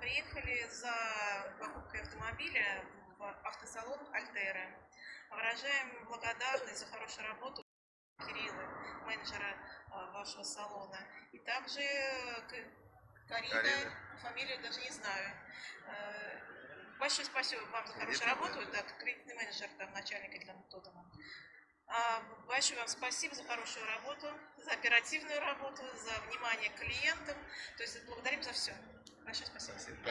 приехали за покупкой автомобиля в автосалон Альтера. Выражаем благодарность за хорошую работу Кирилла, менеджера а, вашего салона. И также Карина, Карина. фамилию даже не знаю. Э, Большое спасибо вам за хорошую работу, да, кредитный менеджер, там, начальника для Тоттена. А, Большое вам спасибо за хорошую работу, за оперативную работу, за внимание к клиентам. То есть благодарим за все. Большое спасибо. Спасибо.